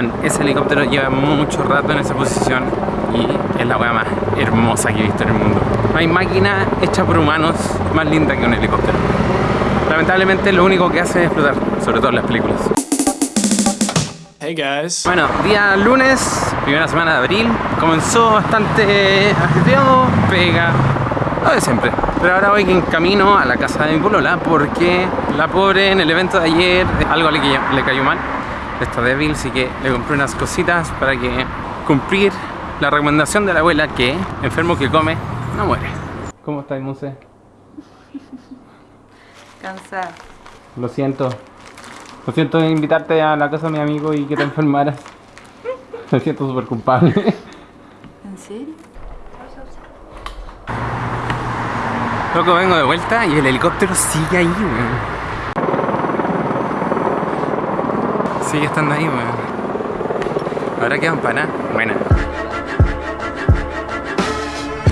Bueno, ese helicóptero lleva mucho rato en esa posición y es la weá más hermosa que he visto en el mundo. No hay máquina hecha por humanos más linda que un helicóptero. Lamentablemente lo único que hace es explotar, sobre todo en las películas. Hey guys. Bueno, día lunes, primera semana de abril, comenzó bastante ajetreado, pega, lo de siempre. Pero ahora voy en camino a la casa de mi polola porque la pobre en el evento de ayer algo le, le cayó mal, está débil, así que le compré unas cositas para que cumplir la recomendación de la abuela que enfermo que come no muere. ¿Cómo estás, Muse? Cansada. Lo siento. Lo siento de invitarte a la casa de mi amigo y que te enfermaras. Me siento súper culpable. ¿En serio? Loco, vengo de vuelta y el helicóptero sigue ahí, weón. Sigue estando ahí, weón. Ahora quedan para Buena.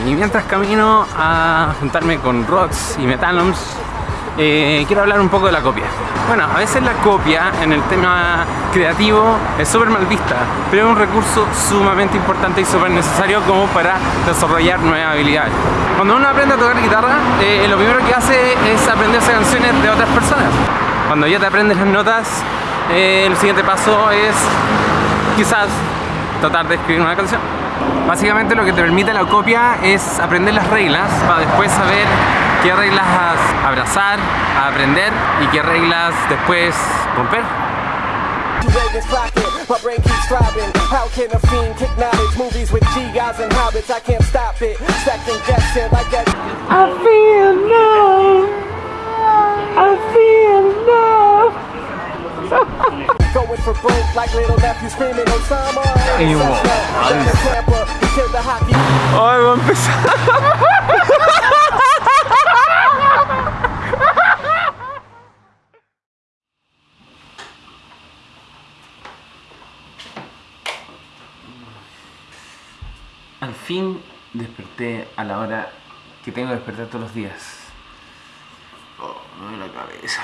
Y mientras camino a juntarme con Rox y Metanoms, eh, quiero hablar un poco de la copia. Bueno, a veces la copia en el tema creativo es súper mal vista, pero es un recurso sumamente importante y súper necesario como para desarrollar nuevas habilidades. Cuando uno aprende a tocar guitarra, eh, lo primero que hace es aprenderse canciones de otras personas. Cuando ya te aprendes las notas, eh, el siguiente paso es quizás tratar de escribir una canción. Básicamente lo que te permite la copia es aprender las reglas para después saber qué reglas abrazar, aprender y qué reglas después romper. My brain keeps thriving. How can a fiend kick knowledge? Movies with G guys and hobbits, I can't stop it. Second guessing like that. I feel love. I feel love. Going for broke like little nephew screaming Osama. Ay, va a empezar. Al fin desperté a la hora que tengo que despertar todos los días. Oh, me duele la cabeza.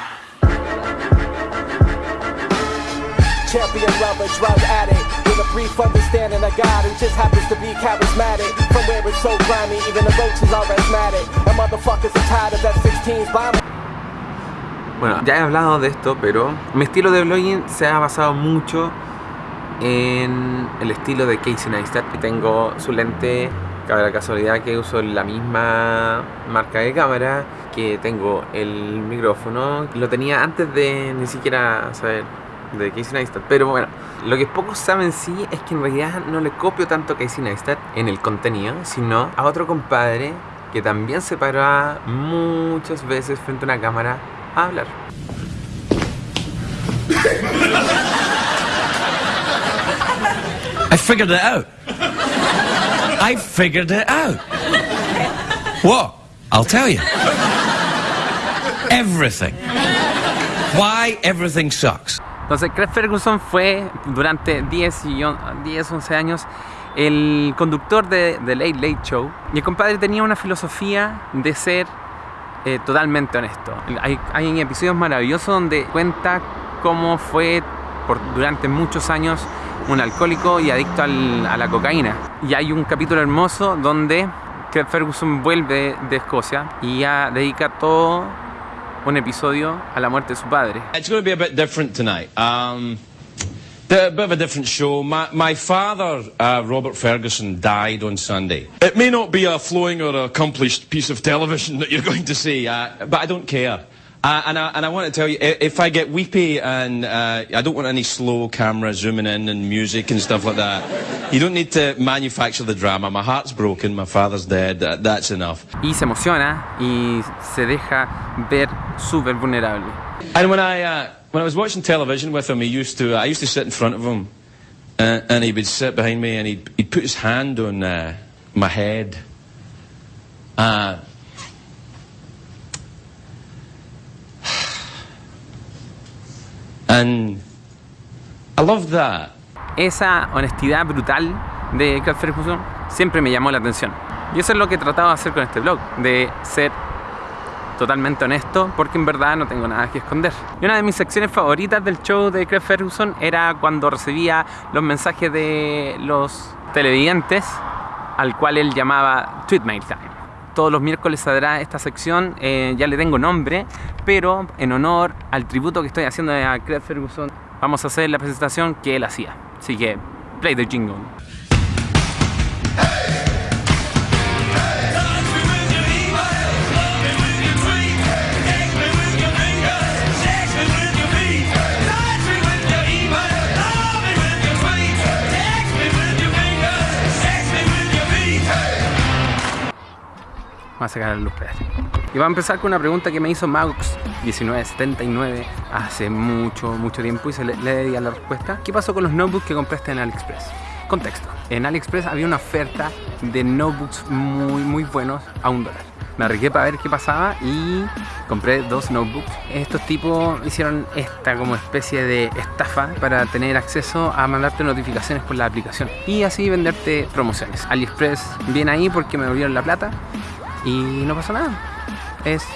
Champion lover, drug addict. With a brief understanding of God who just happens to be charismatic. From where it's so grimy, even the roaches are asthmatic. And motherfuckers are tired of that 16's bombing. Bueno, ya he hablado de esto, pero mi estilo de blogging se ha basado mucho en el estilo de Casey Neistat. Tengo su lente, cabe la casualidad que uso la misma marca de cámara, que tengo el micrófono, lo tenía antes de ni siquiera saber de Casey Neistat, pero bueno, lo que pocos saben sí es que en realidad no le copio tanto a Casey Neistat en el contenido, sino a otro compadre que también se para muchas veces frente a una cámara a hablar. I figured it out. I figured it out. What? I'll tell you. Everything. Why everything sucks. Entonces, Craig Ferguson fue durante 10, y 10 11 años el conductor de The Late Late Show. Y el compadre tenía una filosofía de ser eh, totalmente honesto. Hay, hay episodios maravillosos donde cuenta cómo fue durante muchos años un alcohólico y adicto a la cocaína. Y hay un capítulo hermoso donde Craig Ferguson vuelve de Escocia y ya dedica todo un episodio a la muerte de su padre. It's going to be a bit different tonight. Um, a bit of a different show. My, my father, uh, Robert Ferguson, died on Sunday. It may not be a flowing or accomplished piece of television that you're going to see, uh, but I don't care. Uh, and, I, and I want to tell you, if I get weepy and uh, I don't want any slow camera zooming in and music and stuff like that, you don't need to manufacture the drama. My heart's broken, my father's dead, that, that's enough. Y se emociona y se deja ver súper vulnerable. And when I, uh, when I was watching television with him, he used to, I used to sit in front of him uh, and he would sit behind me and he'd, he'd put his hand on uh, my head. Uh, And I love that. Esa honestidad brutal de Craig Ferguson siempre me llamó la atención. Y eso es lo que trataba de hacer con este blog, de ser totalmente honesto porque en verdad no tengo nada que esconder. Y una de mis secciones favoritas del show de Craig Ferguson era cuando recibía los mensajes de los televidentes al cual él llamaba Tweet Mail Time. Todos los miércoles saldrá esta sección, eh, ya le tengo nombre, pero en honor al tributo que estoy haciendo a Craig Ferguson, vamos a hacer la presentación que él hacía. Así que, play the jingle. A sacar la luz. Y va a empezar con una pregunta que me hizo Maux1979 hace mucho, mucho tiempo y se le, le a la respuesta. ¿Qué pasó con los notebooks que compraste en AliExpress? Contexto. En AliExpress había una oferta de notebooks muy, muy buenos a un dólar. Me arriesgué para ver qué pasaba y compré dos notebooks. Estos tipos hicieron esta como especie de estafa para tener acceso a mandarte notificaciones por la aplicación y así venderte promociones. AliExpress viene ahí porque me volvieron la plata y no pasó nada. Es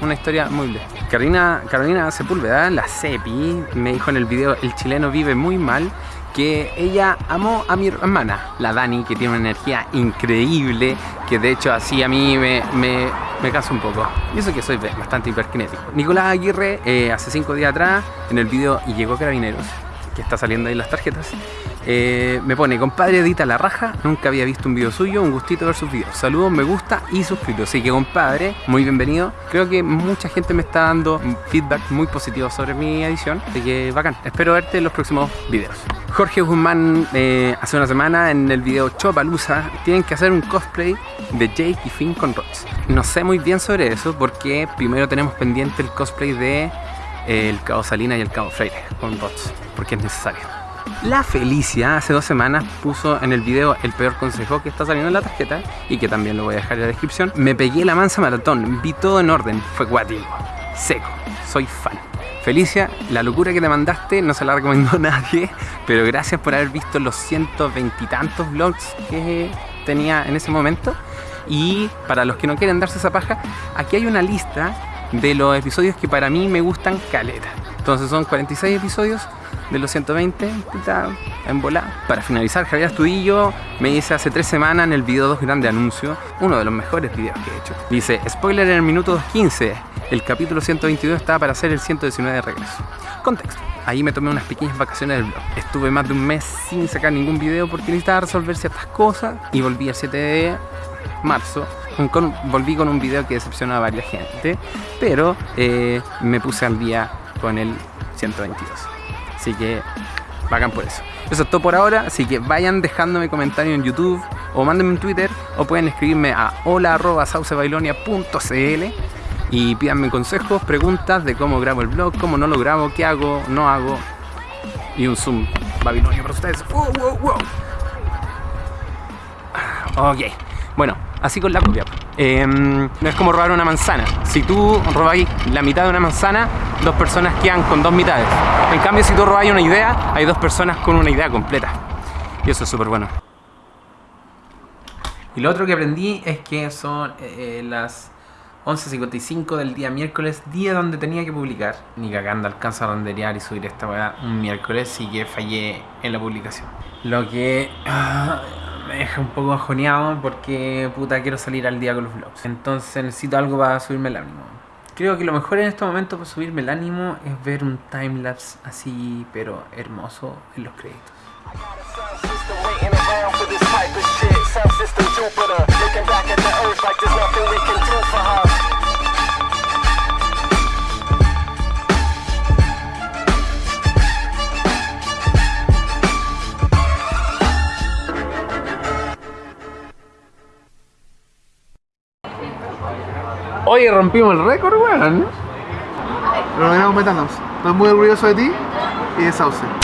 una historia muy bien. Carolina, Carolina Sepúlveda, la Cepi, me dijo en el video El chileno vive muy mal que ella amó a mi hermana, la Dani, que tiene una energía increíble, que de hecho así a mí me, me, me un poco. Y eso que soy bastante hiperkinético. Nicolás Aguirre, eh, hace cinco días atrás, en el video Y llegó Carabineros, que está saliendo ahí las tarjetas, eh, me pone, compadre edita la raja, nunca había visto un video suyo, un gustito ver sus videos. Saludos, me gusta y suscrito. Así que compadre, muy bienvenido. Creo que mucha gente me está dando feedback muy positivo sobre mi edición, así que bacán. Espero verte en los próximos videos. Jorge Guzmán eh, hace una semana en el video Chopalusa tienen que hacer un cosplay de Jake y Finn con Rods. No sé muy bien sobre eso porque primero tenemos pendiente el cosplay de eh, el Cabo Salina y el Cabo Freire con Rods, porque es necesario. La Felicia hace dos semanas puso en el video el peor consejo que está saliendo en la tarjeta y que también lo voy a dejar en la descripción. Me pegué la mansa maratón, vi todo en orden, fue guático, seco, soy fan. Felicia, la locura que te mandaste no se la recomiendo a nadie, pero gracias por haber visto los 120 y tantos vlogs que tenía en ese momento. Y para los que no quieren darse esa paja, aquí hay una lista de los episodios que para mí me gustan caleta. Entonces son 46 episodios de los 120, puta, en bola. Para finalizar, Javier Astudillo me dice hace tres semanas en el video 2 grande anuncio, uno de los mejores videos que he hecho. Dice, spoiler en el minuto 2.15, el capítulo 122 estaba para hacer el 119 de regreso. Contexto. Ahí me tomé unas pequeñas vacaciones del blog. Estuve más de un mes sin sacar ningún video porque necesitaba resolver ciertas cosas y volví el 7 de marzo. Volví con un video que decepcionó a varias gente, pero eh, me puse al día con el 122. Así que bacán por eso. Eso es todo por ahora, así que vayan dejándome comentarios en YouTube o mándenme en Twitter o pueden escribirme a hola.saucebailonia.cl y pídanme consejos, preguntas de cómo grabo el blog, cómo no lo grabo, qué hago, no hago y un zoom babilonio para ustedes. Wow, wow, wow. Ok, bueno, así con la copia. Eh, no es como robar una manzana. Si tú robáis la mitad de una manzana, dos personas quedan con dos mitades. En cambio, si tú robáis una idea, hay dos personas con una idea completa. Y eso es súper bueno. Y lo otro que aprendí es que son eh, las 11.55 del día miércoles, día donde tenía que publicar. Ni cagando alcanza a renderear y subir esta weá un miércoles y que fallé en la publicación. Lo que ah, deja un poco ajoneado porque puta quiero salir al día con los vlogs. Entonces necesito algo para subirme el ánimo. Creo que lo mejor en este momento para subirme el ánimo es ver un timelapse así, pero hermoso en los créditos. Oye, rompimos el récord, weón. Lo logramos meternos. Estoy muy orgulloso de ti y de Sauce.